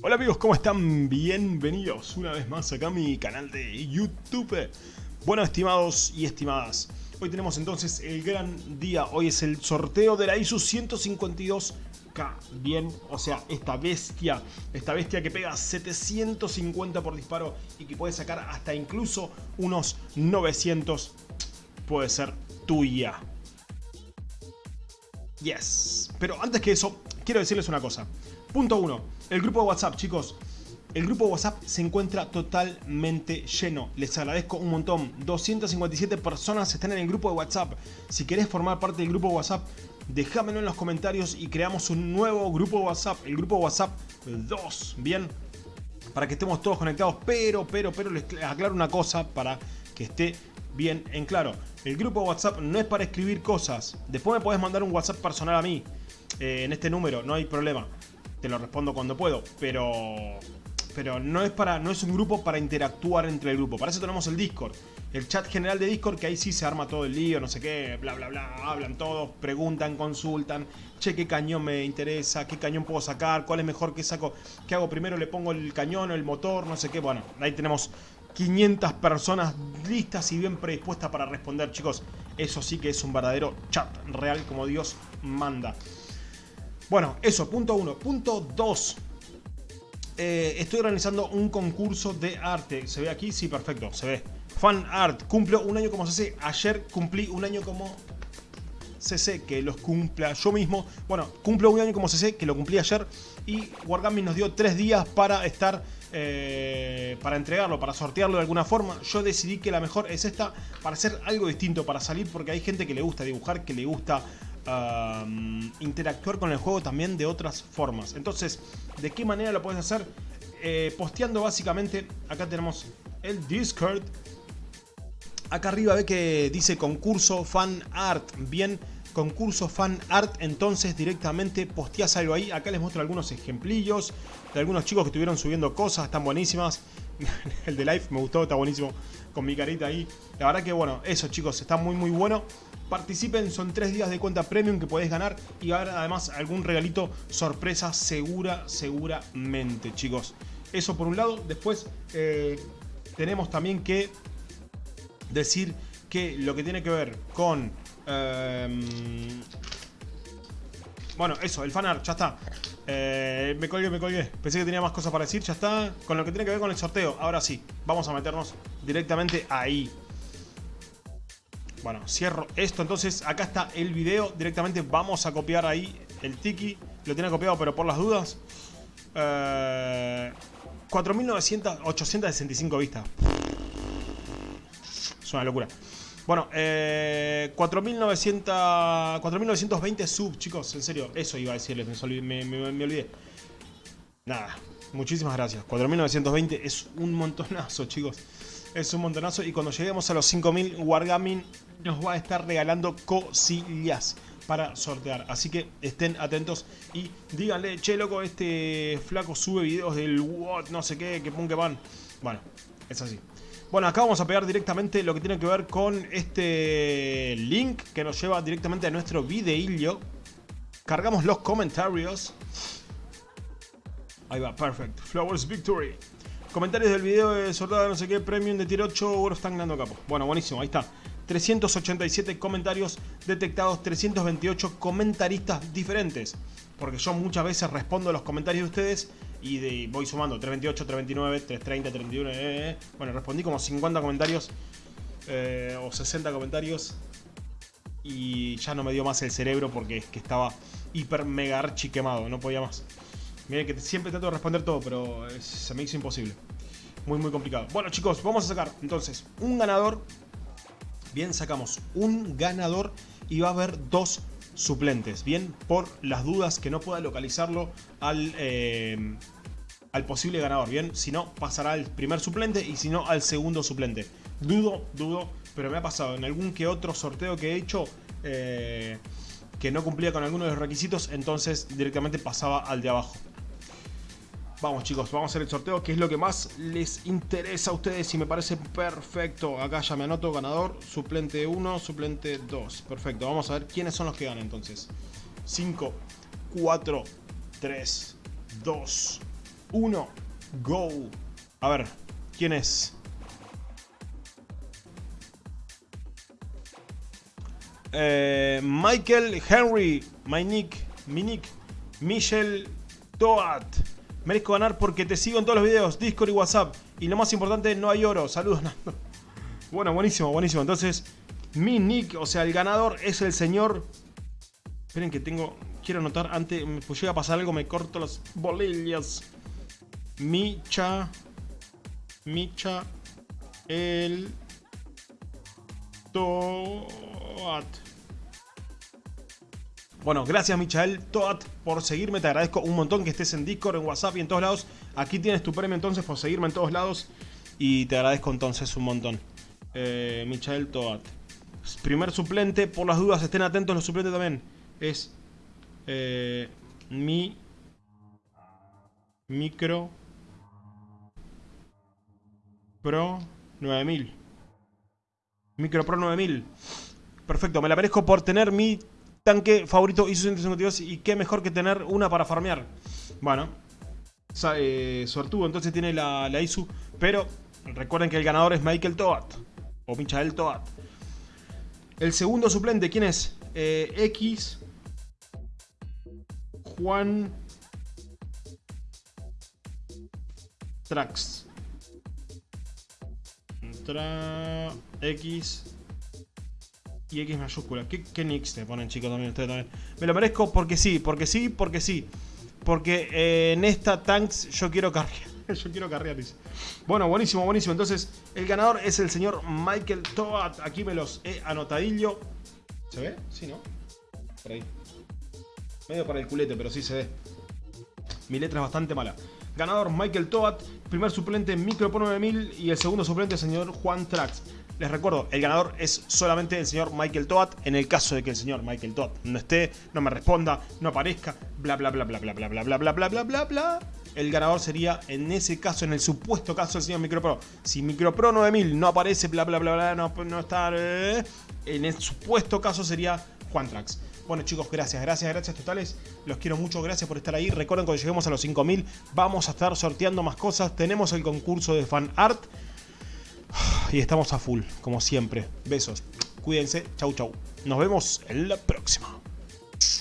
Hola amigos, ¿cómo están? Bienvenidos una vez más acá a mi canal de YouTube. Bueno, estimados y estimadas, hoy tenemos entonces el gran día. Hoy es el sorteo de la ISU 152K. Bien, o sea, esta bestia, esta bestia que pega 750 por disparo y que puede sacar hasta incluso unos 900, puede ser tuya. Yes. Pero antes que eso, quiero decirles una cosa. Punto 1. El grupo de WhatsApp, chicos. El grupo de WhatsApp se encuentra totalmente lleno. Les agradezco un montón. 257 personas están en el grupo de WhatsApp. Si querés formar parte del grupo de WhatsApp, déjamelo en los comentarios y creamos un nuevo grupo de WhatsApp. El grupo de WhatsApp 2. Bien. Para que estemos todos conectados. Pero, pero, pero les aclaro una cosa para que esté bien en claro. El grupo de WhatsApp no es para escribir cosas. Después me podés mandar un WhatsApp personal a mí. Eh, en este número, no hay problema. Te lo respondo cuando puedo, pero pero no es para no es un grupo para interactuar entre el grupo. Para eso tenemos el Discord, el chat general de Discord que ahí sí se arma todo el lío, no sé qué, bla bla bla, hablan todos, preguntan, consultan, che qué cañón me interesa, qué cañón puedo sacar, cuál es mejor que saco, qué hago primero, le pongo el cañón o el motor, no sé qué, bueno, ahí tenemos 500 personas listas y bien predispuestas para responder, chicos. Eso sí que es un verdadero chat real como Dios manda. Bueno, eso, punto uno. Punto dos. Eh, estoy organizando un concurso de arte. ¿Se ve aquí? Sí, perfecto, se ve. Fan Art. Cumplo un año como CC. Ayer cumplí un año como CC, que los cumpla yo mismo. Bueno, cumplo un año como CC, que lo cumplí ayer. Y Wargaming nos dio tres días para estar... Eh, para entregarlo, para sortearlo de alguna forma. Yo decidí que la mejor es esta para hacer algo distinto, para salir, porque hay gente que le gusta dibujar, que le gusta interactuar con el juego también de otras formas. Entonces, ¿de qué manera lo puedes hacer? Eh, posteando básicamente, acá tenemos el Discord. Acá arriba ve que dice concurso fan art. Bien, concurso fan art. Entonces directamente posteas algo ahí. Acá les muestro algunos ejemplillos de algunos chicos que estuvieron subiendo cosas. Están buenísimas. el de live me gustó, está buenísimo. Con mi carita ahí. La verdad que bueno, eso chicos, está muy muy bueno. Participen, son tres días de cuenta premium que podés ganar y ahora además algún regalito sorpresa segura, seguramente, chicos. Eso por un lado. Después eh, tenemos también que decir que lo que tiene que ver con... Em, bueno, eso, el fanart, ya está. Eh, me colgué, me colgué. Pensé que tenía más cosas para decir, ya está. Con lo que tiene que ver con el sorteo. Ahora sí, vamos a meternos directamente ahí. Bueno, cierro esto. Entonces, acá está el video. Directamente vamos a copiar ahí el tiki. Lo tiene copiado, pero por las dudas. Eh, 4.900, 865 vistas. Es una locura. Bueno, eh, 4.920 subs, chicos. En serio, eso iba a decirles. Me, me olvidé. Nada, muchísimas gracias. 4.920 es un montonazo, chicos. Es un montonazo. Y cuando lleguemos a los 5.000, Wargaming nos va a estar regalando cosillas para sortear. Así que estén atentos y díganle, che loco, este flaco sube videos del what, no sé qué, que pum que van. Bueno, es así. Bueno, acá vamos a pegar directamente lo que tiene que ver con este link que nos lleva directamente a nuestro videillo. Cargamos los comentarios. Ahí va, perfect. Flowers Victory. Comentarios del video de sorteo no sé qué, premium de tier 8, oro están ganando capo. Bueno, buenísimo, ahí está. 387 comentarios detectados, 328 comentaristas diferentes. Porque yo muchas veces respondo a los comentarios de ustedes y voy sumando 328, 329, 330, 31. Bueno, respondí como 50 comentarios eh, o 60 comentarios y ya no me dio más el cerebro porque es que estaba hiper mega archi quemado, no podía más. Miren que siempre trato de responder todo, pero se me hizo imposible. Muy, muy complicado. Bueno, chicos, vamos a sacar entonces un ganador. Bien, sacamos un ganador y va a haber dos suplentes. Bien, por las dudas que no pueda localizarlo al, eh, al posible ganador. Bien, si no, pasará al primer suplente y si no, al segundo suplente. Dudo, dudo, pero me ha pasado en algún que otro sorteo que he hecho... Eh, que no cumplía con alguno de los requisitos, entonces directamente pasaba al de abajo. Vamos chicos, vamos a hacer el sorteo, que es lo que más les interesa a ustedes y me parece perfecto. Acá ya me anoto ganador, suplente 1, suplente 2. Perfecto, vamos a ver quiénes son los que ganan entonces. 5, 4, 3, 2, 1, go. A ver, ¿quién es? Eh, Michael Henry, my nick, mi nick, Michelle Toat. Merezco ganar porque te sigo en todos los videos, Discord y WhatsApp. Y lo más importante, no hay oro. Saludos, Bueno, buenísimo, buenísimo. Entonces, mi nick, o sea, el ganador es el señor... Esperen que tengo... Quiero anotar antes, pues llega a pasar algo, me corto las bolillas. Micha... Micha... El... Toat. Bueno, gracias Michael Toat por seguirme. Te agradezco un montón que estés en Discord, en WhatsApp y en todos lados. Aquí tienes tu premio entonces por seguirme en todos lados. Y te agradezco entonces un montón. Eh, Michael Toat. Primer suplente, por las dudas, estén atentos los suplentes también. Es eh, mi micro Pro 9000. Micro Pro 9000. Perfecto, me la merezco por tener mi tanque favorito ISO 152 y qué mejor que tener una para farmear. Bueno, eh, entonces tiene la, la ISU, pero recuerden que el ganador es Michael Toat o Michael Toat. El segundo suplente, ¿quién es? Eh, X Juan Trax. Tra X y X mayúscula. ¿Qué, qué nicks te ponen, chicos, también ustedes también? Me lo merezco porque sí, porque sí, porque sí. Porque eh, en esta tanks yo quiero carrear. yo quiero carrear, dice. Bueno, buenísimo, buenísimo. Entonces, el ganador es el señor Michael Toad. Aquí me los he anotadillo. ¿Se ve? Sí, ¿no? Por ahí. Medio para el culete, pero sí se ve. Mi letra es bastante mala. Ganador Michael Toad. Primer suplente Micro 9000. Y el segundo suplente señor Juan Trax. Les recuerdo, el ganador es solamente el señor Michael Toad. En el caso de que el señor Michael Toad no esté, no me responda, no aparezca, bla bla bla bla bla bla bla bla bla bla bla bla bla el ganador sería en ese caso, en el supuesto caso del señor MicroPro. Si MicroPro 9000 no aparece, bla bla bla bla, no, no está. en el supuesto caso sería Juan Trax. Bueno chicos, gracias, gracias, gracias totales. Los quiero mucho, gracias por estar ahí. Recuerden cuando lleguemos a los 5000 vamos a estar sorteando más cosas. Tenemos el concurso de fan art. Y estamos a full, como siempre. Besos. Cuídense. Chau, chau. Nos vemos en la próxima.